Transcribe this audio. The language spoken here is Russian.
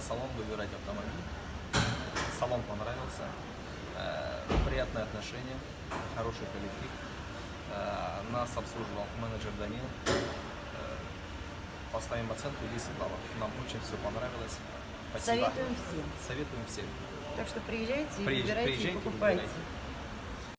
салон, выбирать автомобиль. Салон понравился. Э, приятное отношение, хороший коллектив. Э, нас обслуживал менеджер Данил. Э, поставим оценку 10 баллов. Нам очень все понравилось. Спасибо. Советуем всем. Советуем всем. Так что приезжайте, Приезж- выбирайте и покупайте. выбирайте.